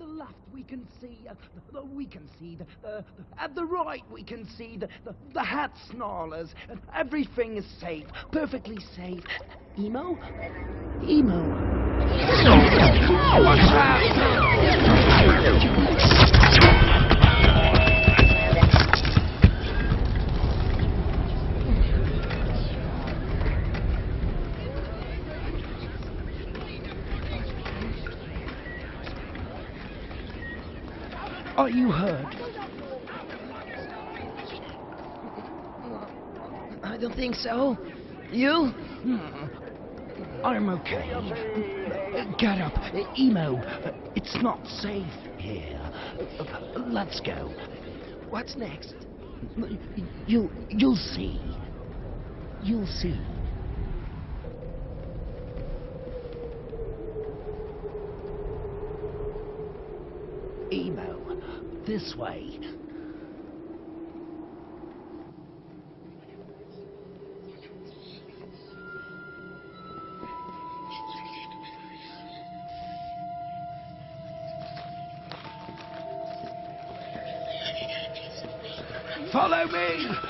At the left we can see, uh, the, we can see, the, uh, at the right we can see the, the, the hat snarlers. Everything is safe, perfectly safe. Emo? Emo. What's Are you hurt? I don't think so. You? I'm okay. Get up. Emo, it's not safe here. Let's go. What's next? You'll, you'll see. You'll see. Emo, this way. Follow me!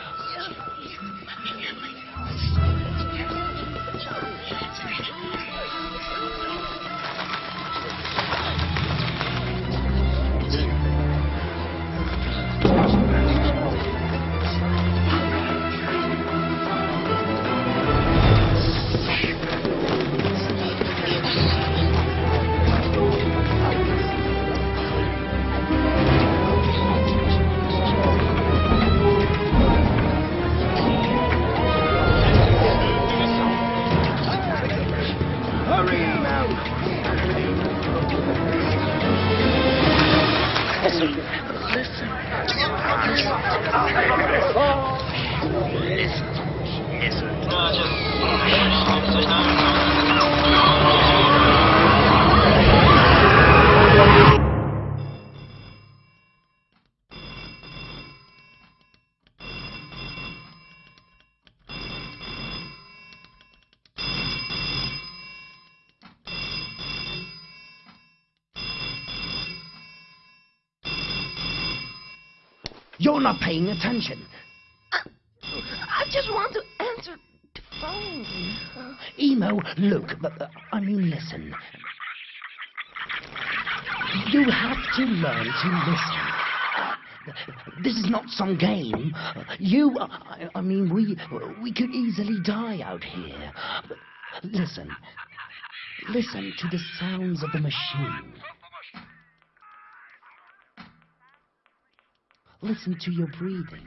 You're not paying attention. I just want to answer phone. Emo, look, but, uh, I mean, listen. You have to learn to listen. This is not some game. You, uh, I, I mean, we, we could easily die out here. But listen. Listen to the sounds of the machine. Listen to your breathing.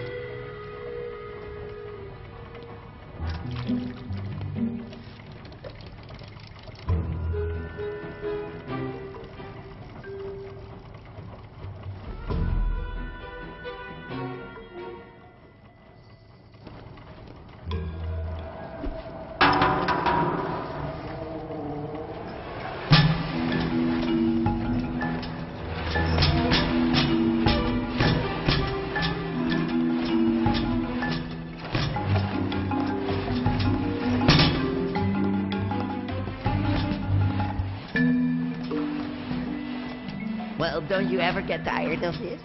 Well, don't you ever get tired of this?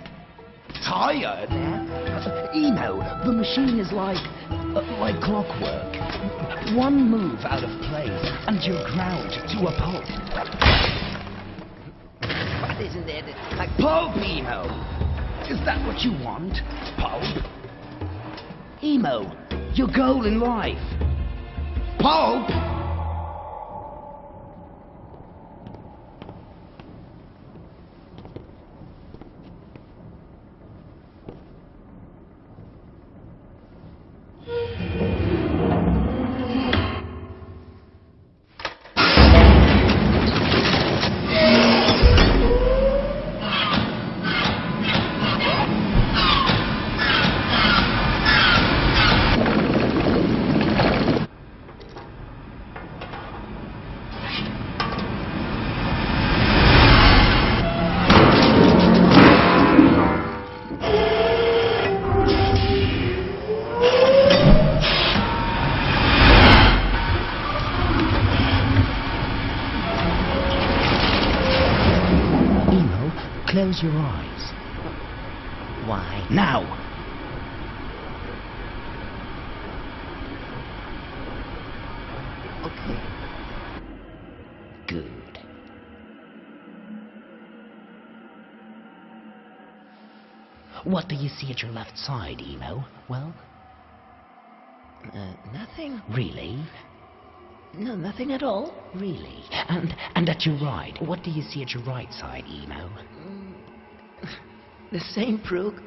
Tired? Emo, the machine is like, uh, like clockwork. One move out of place and you're ground to a pulp. What isn't it? Like Pulp, Emo! Is that what you want? Pulp? Emo, your goal in life. Pulp! Close your eyes. Why? Now! Okay. Good. What do you see at your left side, Emo? Well, Uh, nothing. really? No, nothing at all. Really? And and at your right, what do you see at your right side, Emo? The same, Proog.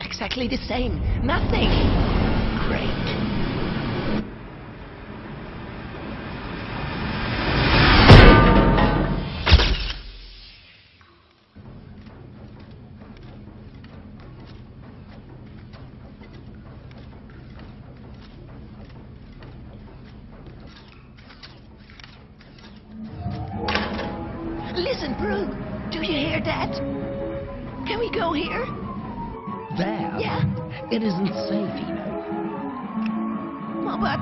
Exactly the same. Nothing. Great. It isn't safe, Emo. Well, but,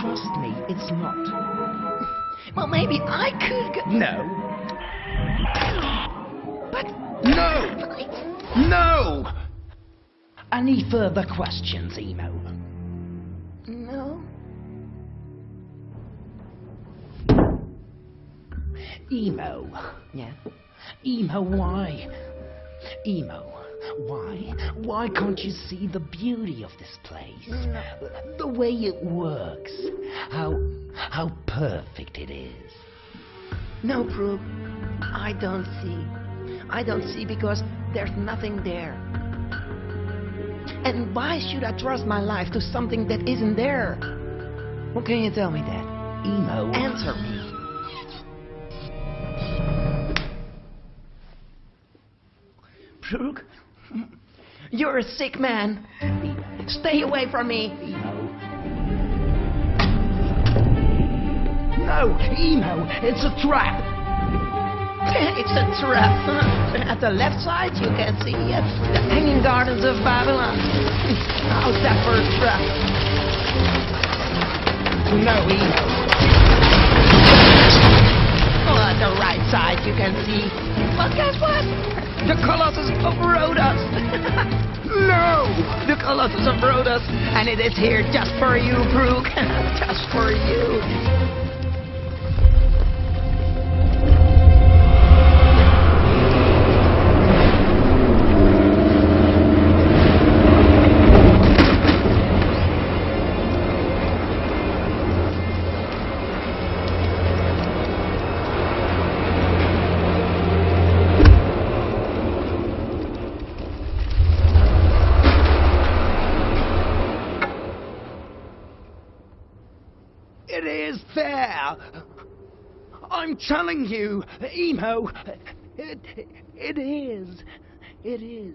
Trust me, it's not. well, maybe I could go. No. But, No! No! Any further questions, Emo? no. Emo. Yeah. Emo, why? Emo, why? Why can't you see the beauty of this place? The way it works. How how perfect it is. No, Proog. I don't see. I don't see because there's nothing there. And why should I trust my life to something that isn't there? What can you tell me that? Emo. Answer me. Proog, you're a sick man. Stay away from me. No, Emo, it's a trap. It's a trap. At the left side, you can see uh, the hanging gardens of Babylon. How's that for a trap? No, Emo. The right side, you can see. But guess what? The Colossus of Rhodos. No! The Colossus of Rhodos, and it is here just for you, Proog. just for you. Is there. I'm telling you, Emo. It, it is. It is.